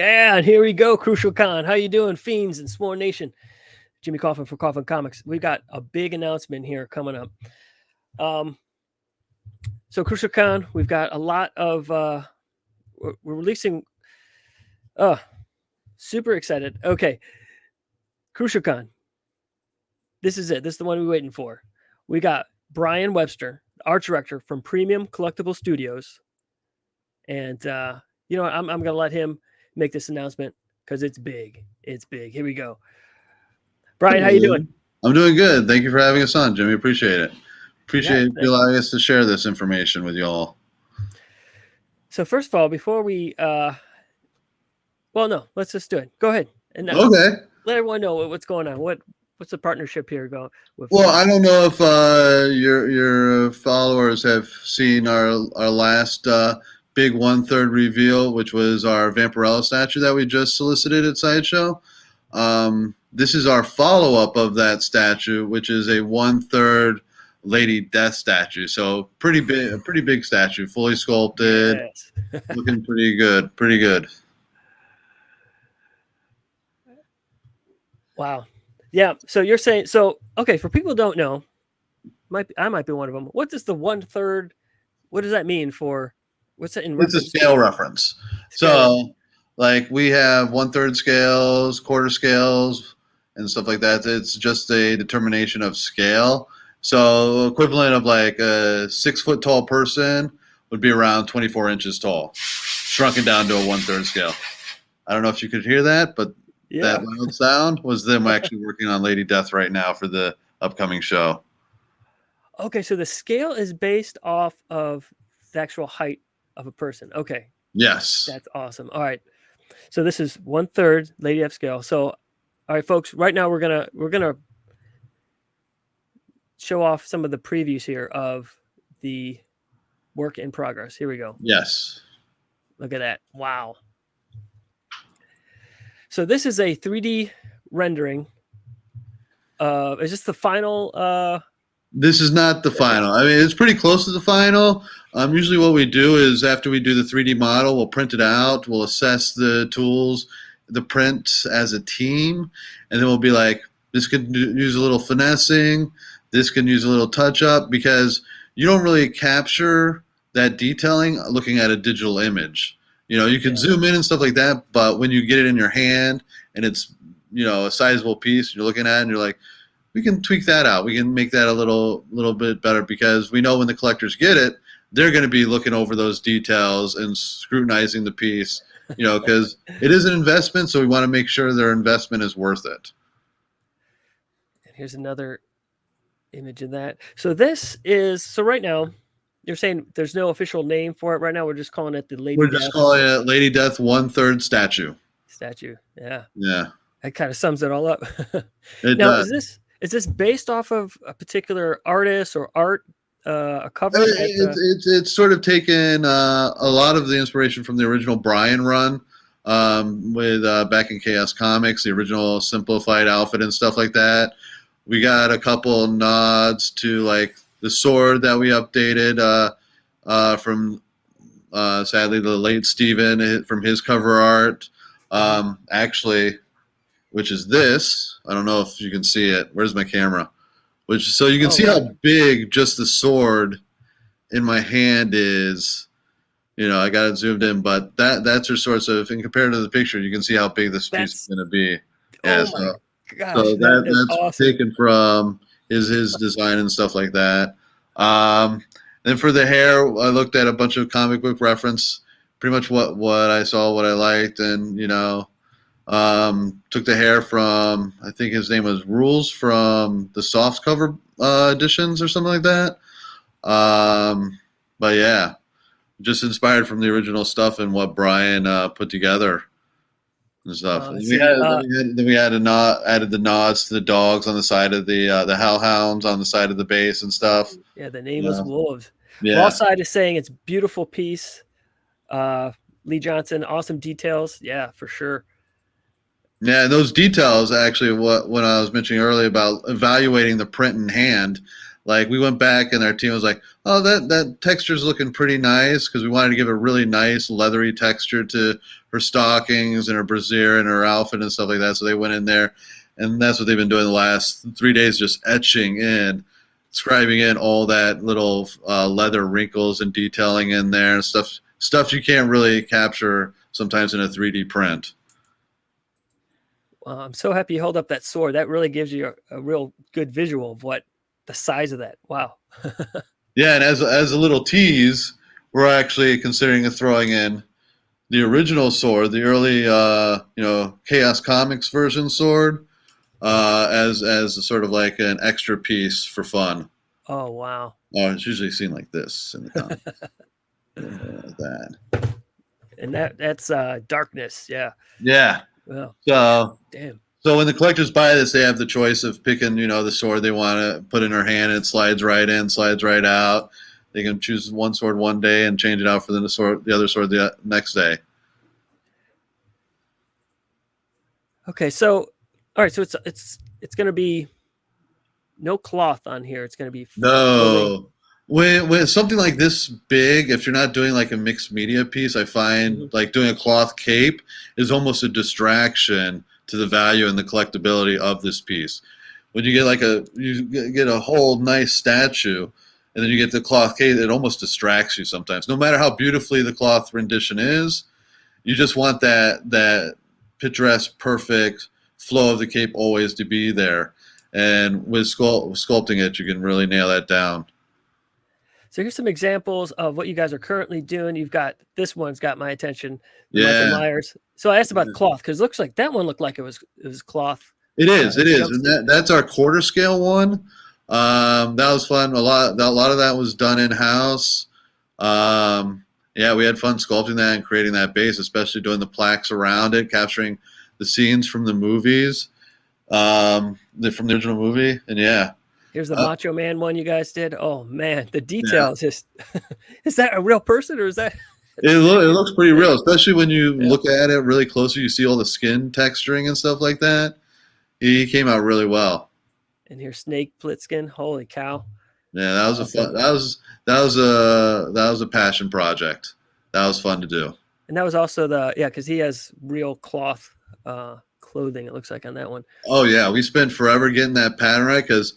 Con. Here we go. Crucial Con. How you doing, fiends and S'more Nation? Jimmy Coffin for Coffin Comics. We've got a big announcement here coming up. Um, so Crucial Con, we've got a lot of. Uh, we're, we're releasing. Uh, super excited. Okay, Crucial Con. This is it. This is the one we're waiting for. We got Brian Webster, art director from Premium Collectible Studios, and uh, you know, I'm, I'm to let him make this announcement because it's big. It's big. Here we go. Brian, how you doing? I'm doing good. Thank you for having us on, Jimmy. Appreciate it. Appreciate yeah, you allowing us to share this information with you all. So first of all, before we, uh, well, no, let's just do it. Go ahead. And uh, okay. Let everyone know what's going on. What what's the partnership here going? With well, I don't know if uh, your your followers have seen our our last uh, big one third reveal, which was our Vampirella statue that we just solicited at Sideshow. Um, this is our follow up of that statue, which is a one third Lady Death statue. So pretty big, a pretty big statue, fully sculpted, yes. looking pretty good, pretty good. Wow. Yeah. So you're saying so? Okay. For people who don't know, might be, I might be one of them. What does the one third? What does that mean for? What's that in? It's a scale reference. Scale. So, like we have one third scales, quarter scales, and stuff like that. It's just a determination of scale. So, equivalent of like a six foot tall person would be around 24 inches tall, shrunken down to a one third scale. I don't know if you could hear that, but yeah. that loud sound was them actually working on Lady Death right now for the upcoming show. Okay, so the scale is based off of the actual height of a person. Okay. Yes. That's awesome. All right. So this is one third Lady Death scale. So, all right, folks. Right now we're gonna we're gonna show off some of the previews here of the work in progress. Here we go. Yes. Look at that. Wow. So this is a 3D rendering. Uh, is this the final uh, this is not the final. I mean, it's pretty close to the final. Um, usually, what we do is after we do the 3D model, we'll print it out, we'll assess the tools, the print as a team, and then we'll be like, this could use a little finessing, this can use a little touch up because you don't really capture that detailing looking at a digital image. You know, you can yeah. zoom in and stuff like that, but when you get it in your hand and it's you know a sizable piece, you're looking at and you're like, we can tweak that out. We can make that a little little bit better because we know when the collectors get it, they're going to be looking over those details and scrutinizing the piece. You know, because it is an investment, so we want to make sure their investment is worth it. And here's another image of that. So this is so right now. You're saying there's no official name for it right now. We're just calling it the Lady. We're just Death. calling it Lady Death One Third Statue. Statue, yeah. Yeah. That kind of sums it all up. it now, does. is this is this based off of a particular artist or art? Uh, a cover. It, it's, it's, it's sort of taken uh, a lot of the inspiration from the original Brian run um, with uh, back in Chaos Comics, the original simplified outfit and stuff like that. We got a couple nods to like the sword that we updated uh, uh, from uh, sadly the late Steven uh, from his cover art. Um, actually, which is this. I don't know if you can see it. Where's my camera? Which so you can oh, see how big just the sword in my hand is. You know, I got it zoomed in, but that that's your source of. And compared to the picture, you can see how big this that's, piece is going to be. Yeah, oh so, gosh, so that, that that's awesome. taken from his his design and stuff like that. Um, then for the hair, I looked at a bunch of comic book reference, pretty much what what I saw, what I liked, and you know, um, took the hair from I think his name was Rules from the soft cover uh, editions or something like that. Um, but yeah, just inspired from the original stuff and what Brian uh, put together and stuff. Uh, we had, uh, then we had a nod, added the nods to the dogs on the side of the uh, the hellhounds on the side of the base and stuff. Yeah, the nameless yeah. wolves. Yeah. Side is saying it's beautiful piece. Uh, Lee Johnson, awesome details. Yeah, for sure. Yeah, those details actually what when I was mentioning earlier about evaluating the print in hand, Like we went back and our team was like, "Oh, that that texture's looking pretty nice," because we wanted to give a really nice leathery texture to her stockings and her brassiere and her outfit and stuff like that. So they went in there, and that's what they've been doing the last three days, just etching in, scribing in all that little uh, leather wrinkles and detailing in there and stuff stuff you can't really capture sometimes in a 3D print. Well, I'm so happy you hold up that sword. That really gives you a, a real good visual of what the size of that. Wow. yeah, and as as a little tease, we're actually considering throwing in the original sword, the early uh, you know Chaos Comics version sword, uh, as as a sort of like an extra piece for fun. Oh wow! Oh, it's usually seen like this in the comic. uh, that. And that that's uh, darkness. Yeah. Yeah. Well. So. Damn. So when the collectors buy this, they have the choice of picking, you know, the sword they want to put in their hand. And it slides right in, slides right out. They can choose one sword one day and change it out for the sword, the other sword the uh, next day. Okay, so all right, so it's it's it's going to be no cloth on here. It's going to be no. When when something like this big, if you're not doing like a mixed media piece, I find mm -hmm. like doing a cloth cape is almost a distraction to the value and the collectability of this piece. When you get like a you get a whole nice statue, and then you get the cloth cape, it almost distracts you sometimes. No matter how beautifully the cloth rendition is, you just want that that picturesque, perfect flow of the cape always to be there. And with sculpt, sculpting it, you can really nail that down. So here's some examples of what you guys are currently doing. You've got this one's got my attention. Yeah. Michael Myers. So I asked about the cloth because it looks like that one looked like it was it was cloth. It is. Uh, it is, and that, that's our quarter scale one. Um, that was fun. A lot. A lot of that was done in house. Um, yeah, we had fun sculpting that and creating that base, especially doing the plaques around it, capturing the scenes from the movies, um, the, from the original movie, and yeah, Here's the uh, Macho Man one you guys did. Oh man, the details. Yeah. Just is that a real person or is that? it, lo- it looks pretty real, especially when you yeah. look at it really closely. You see all the skin texturing and stuff like that. He came out really well. And here's Snake Plissken. Holy cow! Yeah, that was a fun. That was that was a that was a passion project. That was fun to do. And that was also the yeah, because he has real cloth uh, clothing. It looks like on that one. Oh yeah, we spent forever getting that pattern right because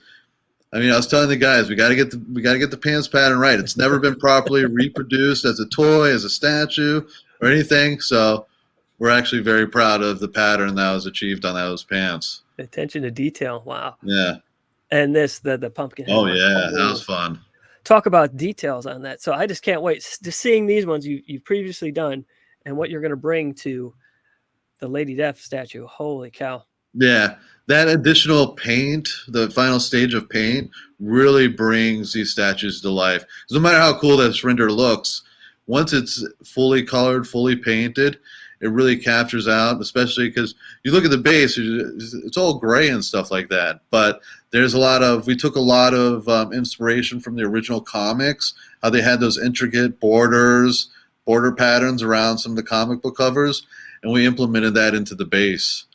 I mean, I was telling the guys we got to get the we got to get the pants pattern right. It's never been properly reproduced as a toy, as a statue, or anything. So we're actually very proud of the pattern that was achieved on those pants. Attention to detail. Wow. Yeah. And this the the pumpkin. Oh yeah, that was fun. Talk about details on that. So I just can't wait to seeing these ones you you've previously done and what you're going to bring to the Lady Death statue. Holy cow. Yeah, that additional paint, the final stage of paint, really brings these statues to life. No matter how cool this render looks, once it's fully colored, fully painted, it really captures out, especially because you look at the base, it's all gray and stuff like that. But there's a lot of, we took a lot of um, inspiration from the original comics, how they had those intricate borders, border patterns around some of the comic book covers, and we implemented that into the base.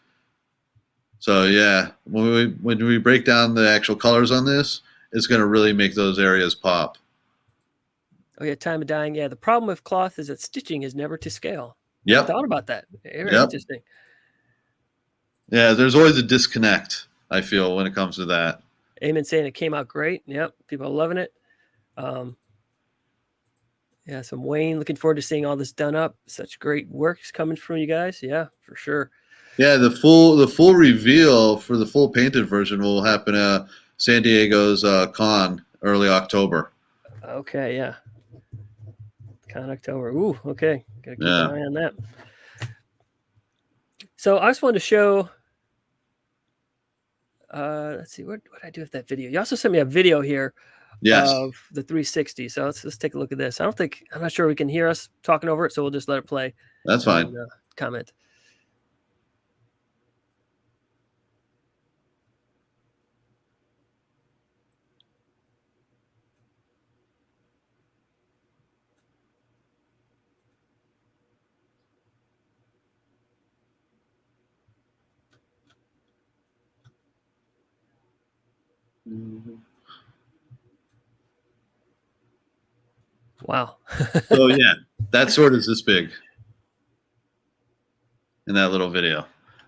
So yeah, when we when we break down the actual colors on this, it's going to really make those areas pop. Oh yeah, time of dyeing. Yeah, the problem with cloth is that stitching is never to scale. Yeah, thought about that. Very yep. interesting. Yeah, there's always a disconnect. I feel when it comes to that. Amen saying it came out great. Yep, people are loving it. Um, yeah, so Wayne, looking forward to seeing all this done up. Such great works coming from you guys. Yeah, for sure. Yeah, the full the full reveal for the full painted version will happen at San Diego's uh, con early October. Okay, yeah. Con October. Ooh, okay. Gotta keep yeah. an eye on that. So I just wanted to show. Uh, let's see, what what I do with that video? You also sent me a video here yes. of the 360. So let's let's take a look at this. I don't think I'm not sure we can hear us talking over it, so we'll just let it play. That's fine. And, uh, comment. Wow. so yeah, that sword is this big in that little video.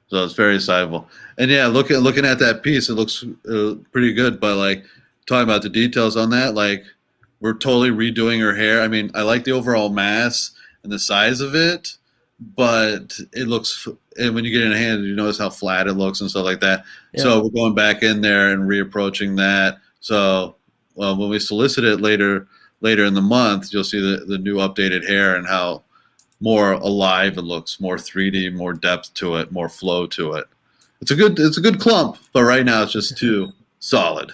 So it's very sizable. And yeah, looking looking at that piece, it looks uh, pretty good. But like talking about the details on that, like we're totally redoing her hair. I mean, I like the overall mass and the size of it, but it looks. And when you get it in hand, you notice how flat it looks and stuff like that. Yeah. So we're going back in there and reapproaching that. So well, when we solicit it later later in the month, you'll see the, the new updated hair and how more alive it looks, more 3D, more depth to it, more flow to it. It's a good it's a good clump, but right now it's just too solid.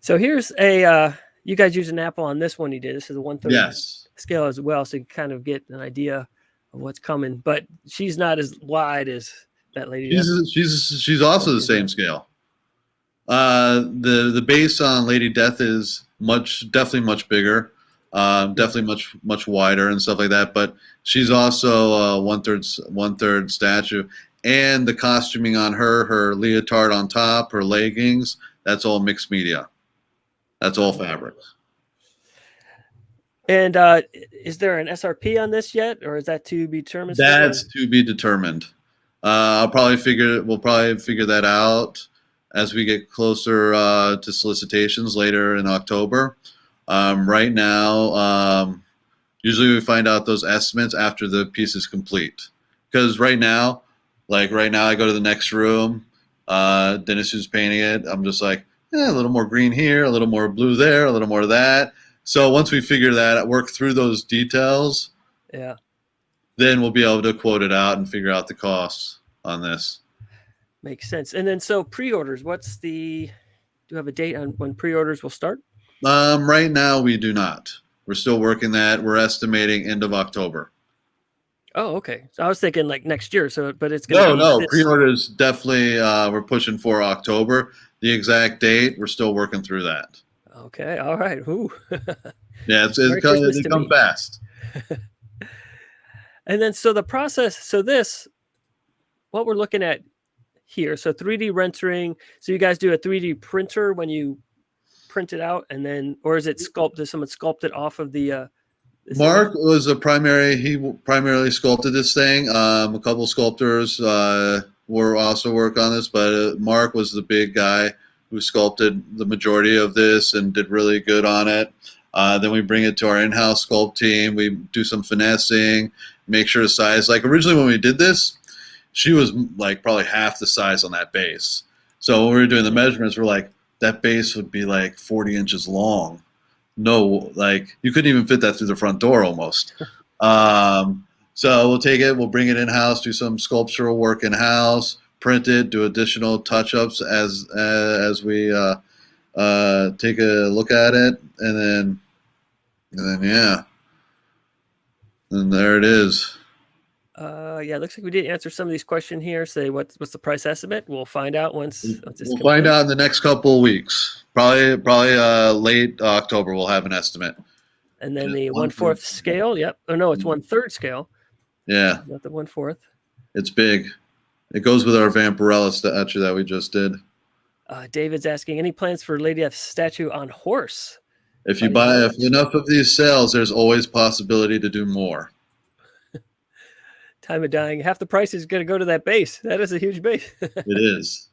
So here's a uh, you guys use an apple on this one you did. This is a one third Yes. Scale as well, so you kind of get an idea of what's coming. But she's not as wide as that lady. She's she's she's also the same scale. Uh, the the base on Lady Death is much definitely much bigger, um, definitely much much wider and stuff like that. But she's also uh, one third one third statue, and the costuming on her, her leotard on top, her leggings, that's all mixed media. That's all fabrics. And uh, is there an SRP on this yet, or is that to be determined? That's to be determined. Uh, I'll probably figure we'll probably figure that out as we get closer uh, to solicitations later in October. Um, right now, um, usually we find out those estimates after the piece is complete. Because right now, like right now, I go to the next room. Uh, Dennis who's painting it. I'm just like, eh, a little more green here, a little more blue there, a little more of that. So once we figure that, out, work through those details, yeah, then we'll be able to quote it out and figure out the costs on this. makes sense. And then so pre-orders. What's the? Do you have a date on when pre-orders will start? Um, right now, we do not. We're still working that. We're estimating end of October. Oh, okay. So I was thinking like next year. So, but it's No, gonna be no, this- pre-orders definitely. Uh, we're pushing for October. The exact date, we're still working through that. Okay. All right. Ooh. Yeah, it's, Merry it's come, it to come me. fast. And then so the process, so this, what we're looking at here, so 3D rendering. So you guys do a 3D printer when you print it out, and then, or is it sculpted? Does someone sculpt it off of the? Uh, it- Mark was a primary. He primarily sculpted this thing. Um, a couple sculptors uh, were also work on this, but uh, Mark was the big guy who sculpted the majority of this and did really good on it. Uh, then we bring it to our in-house sculpt team. We do some finessing, make sure the size. Like originally when we did this, she was like probably half the size on that base. So when we were doing the measurements, we're like that base would be like 40 inches long no like you couldn't even fit that through the front door almost um, so we'll take it we'll bring it in house do some sculptural work in print it do additional touch-ups as uh, as we uh, uh, take a look at it and then and then yeah and there it is Uh, yeah, looks like we did answer some of these questions here. Say what's what's the price estimate? We'll find out once. once we'll find out in the next couple of weeks probably probably uh, late october we'll have an estimate And then the one one fourth scale. Yep. Oh no, it's one third scale, yeah not the one fourth. It's big. It goes with our Vampirella statue that we just did. Uh, David's asking any plans for Lady Death statue on horse. If you buy if enough of these sales, there's always possibility to do more. Time of dying. Half the price is going to go to that base. That is a huge base. It is.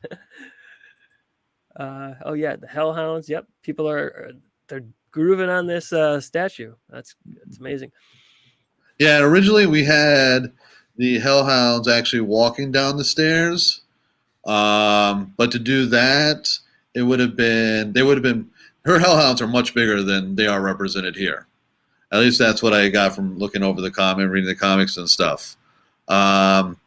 uh, oh yeah, the Hellhounds. Yep, people are are- they're grooving on this uh, statue. That's that's amazing. Yeah, originally we had the Hellhounds actually walking down the stairs. Um, but to do that, it would have been they would have been her Hellhounds are much bigger than they are represented here. At least that's what I got from looking over the comic, reading the comics and stuff. Um,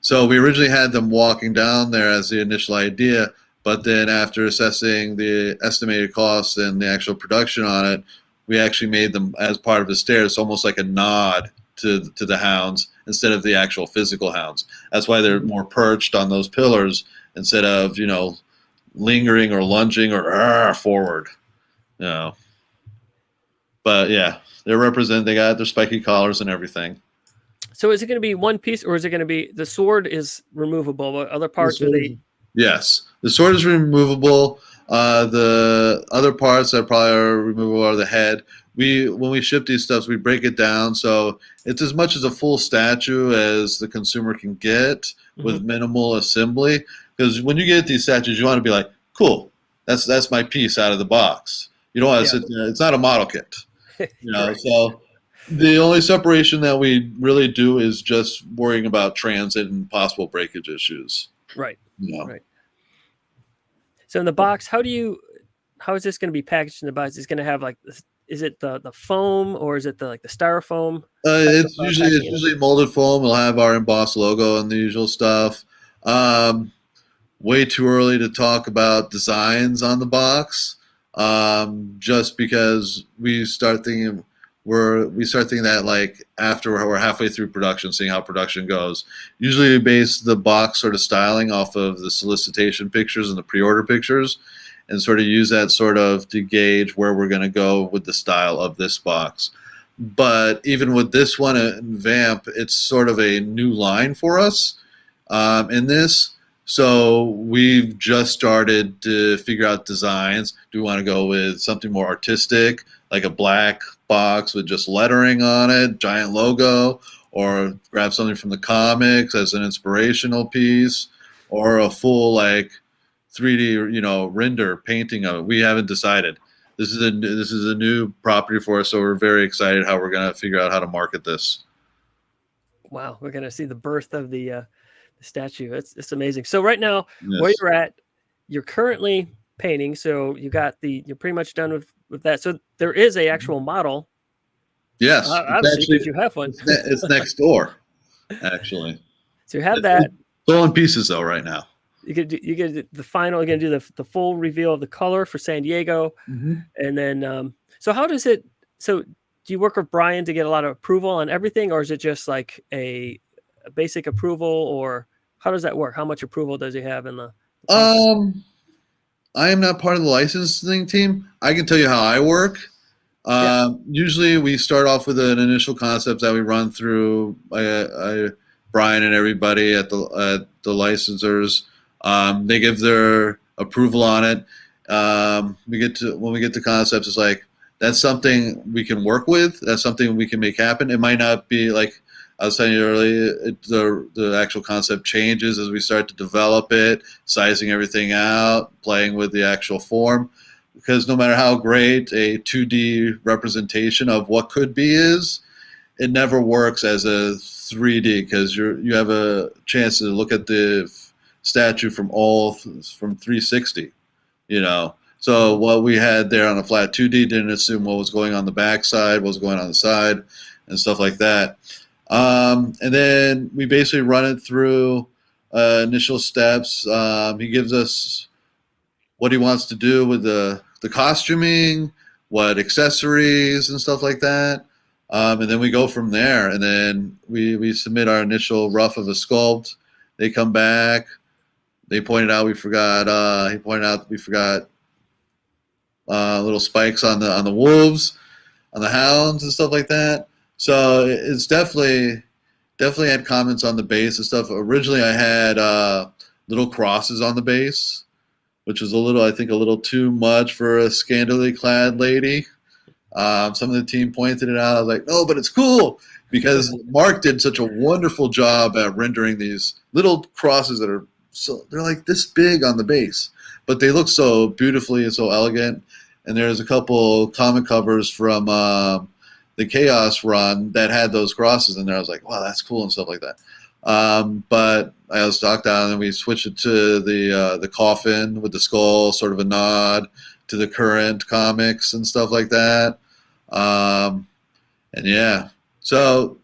so we originally had them walking down there as the initial idea, but then after assessing the estimated costs and the actual production on it, we actually made them as part of the stairs, almost like a nod to to the hounds instead of the actual physical hounds. That's why they're more perched on those pillars instead of you know lingering or lunging or "Arr," forward. You know. But yeah, they're represent. They got their spiky collars and everything. So is it going to be one piece, or is it going to be the sword is removable, but other parts are sword they? Yes, the sword is removable. Uh, the other parts that probably are removable are the head. We when we ship these stuffs, we break it down so it's as much as a full statue as the consumer can get mm-hmm. with minimal assembly. Because when you get these statues, you want to be like, cool, that's that's my piece out of the box. You don't want to yeah. sit there. It's not a model kit. You know, right. so the only separation that we really do is just worrying about transit and possible breakage issues. Right. You know? Right. So in the box, how do you, how is this going to be packaged in the box? Is going to have like, is it the the foam or is it the like the styrofoam? Uh, it's usually it's usually molded foam. We'll have our embossed logo and the usual stuff. Um, way too early to talk about designs on the box, um, just because we start thinking we're we start thinking that like after we're halfway through production, seeing how production goes. Usually, we base the box sort of styling off of the solicitation pictures and the pre-order pictures, and sort of use that sort of to gauge where we're going to go with the style of this box. But even with this one in Vamp, it's sort of a new line for us um, in this. So we've just started to figure out designs. Do we want to go with something more artistic, like a black box with just lettering on it, giant logo, or grab something from the comics as an inspirational piece, or a full like 3D, you know, render painting of it. We haven't decided. This is a this is a new property for us, so we're very excited how we're gonna figure out how to market this. Wow, we're gonna see the birth of the, uh, the statue. It's it's amazing. So right now, yes. where you're at, you're currently painting. So you got the you're pretty much done with with that. So there is a actual model. Yes, uh, obviously, actually, you have one. it's, it's next door, actually. So you have that. Still in pieces though, right now. You could do, you get the final. You're gonna do the the full reveal of the color for San Diego, mm-hmm. and then um, so how does it? So do you work with Brian to get a lot of approval on everything, or is it just like a, a basic approval, or how does that work? How much approval does he have in the? the um, I am not part of the licensing team. I can tell you how I work. Uh, yeah. Usually, we start off with an initial concept that we run through uh, Brian and everybody at the at the licensors. Um, they give their approval on it. Um, we get to when we get to concepts, it's like that's something we can work with. That's something we can make happen. It might not be like I was telling you earlier, it, the, the actual concept changes as we start to develop it, sizing everything out, playing with the actual form. Because no matter how great a 2D representation of what could be is, it never works as a 3D because you you have a chance to look at the statue from all from 360, you know. So what we had there on a flat 2D didn't assume what was going on the back side, what was going on the side, and stuff like that. Um, and then we basically run it through uh, initial steps. Um, he gives us what he wants to do with the, the costuming, what accessories and stuff like that. Um, and then we go from there. And then we, we submit our initial rough of a sculpt. They come back. They pointed out we forgot. Uh, he pointed out we forgot uh, little spikes on the on the wolves, on the hounds and stuff like that. So it's definitely definitely had comments on the base and stuff. Originally, I had uh, little crosses on the base, which was a little, I think, a little too much for a scantily clad lady. Um, some of the team pointed it out. I was like, no, but it's cool because Mark did such a wonderful job at rendering these little crosses that are so they're like this big on the base, but they look so beautifully and so elegant. And there's a couple comic covers from. Uh, the Chaos run that had those crosses in there. I was like, wow, that's cool and stuff like that. Um, but I was talked down and we switched it to the uh, the coffin with the skull, sort of a nod to the current comics and stuff like that. Um, and yeah, so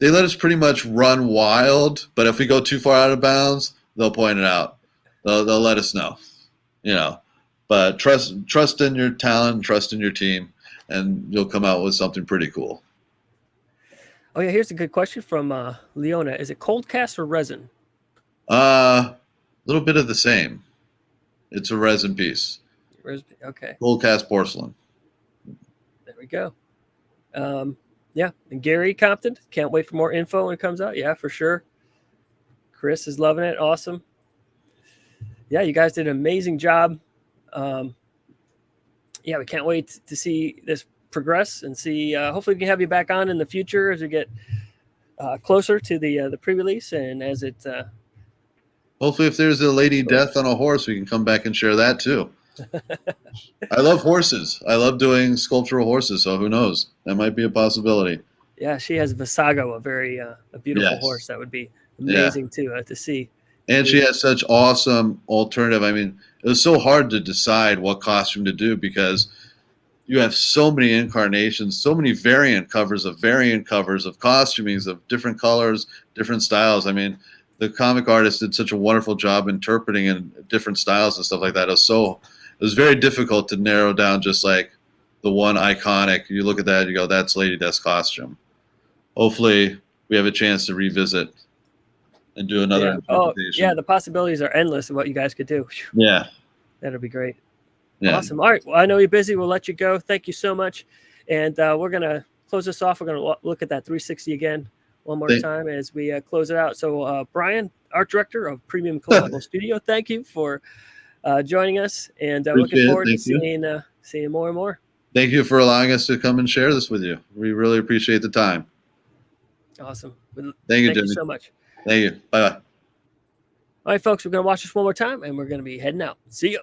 they let us pretty much run wild. But if we go too far out of bounds, they'll point it out. They'll they'll let us know, you know. But trust trust in your talent, trust in your team and you'll come out with something pretty cool. Oh yeah, here's a good question from uh, Leona. Is it cold cast or resin? Uh, a little bit of the same. It's a resin piece. Resin, okay. Cold cast porcelain. There we go. Um, yeah, and Gary Compton, can't wait for more info when it comes out. Yeah, for sure. Chris is loving it. Awesome. Yeah, you guys did an amazing job. Um, yeah, we can't wait to see this progress and see. Uh, hopefully, we can have you back on in the future as we get uh, closer to the uh, the pre-release and as it. Uh, Hopefully, if there's a lady death on a horse, we can come back and share that too. I love horses. I love doing sculptural horses. So who knows? That might be a possibility. yeah, she has Visago, a very uh, a beautiful Yes. horse. That would be Yeah. amazing to uh, to see. And she has such awesome alternative. I mean, it was so hard to decide what costume to do because you have so many incarnations, so many variant covers of variant covers of costumings of different colors, different styles. I mean, the comic artist did such a wonderful job interpreting in different styles and stuff like that. It was so it was very difficult to narrow down just like the one iconic. You look at that, you go, that's Lady Death's costume. Hopefully, we have a chance to revisit and do another yeah. Oh, yeah, the possibilities are endless of what you guys could do. Yeah. That'll be great. Yeah. Awesome. All right. Well, I know you're busy. We'll let you go. Thank you so much. And uh, we're going to close this off. We're going to look at that 360 again one more Thank- time as we uh, close it out. So, uh, Brian, art director of Premium Collectible Studio, thank you for uh, joining us. And uh, looking forward to seeing, uh, seeing more and more. Thank you for allowing us to come and share this with you. We really appreciate the time. Awesome. Thank you, Thank you Jimmy. so much. Thank you. Bye bye. All right, folks, we're going to watch this one more time and we're going to be heading out. See you.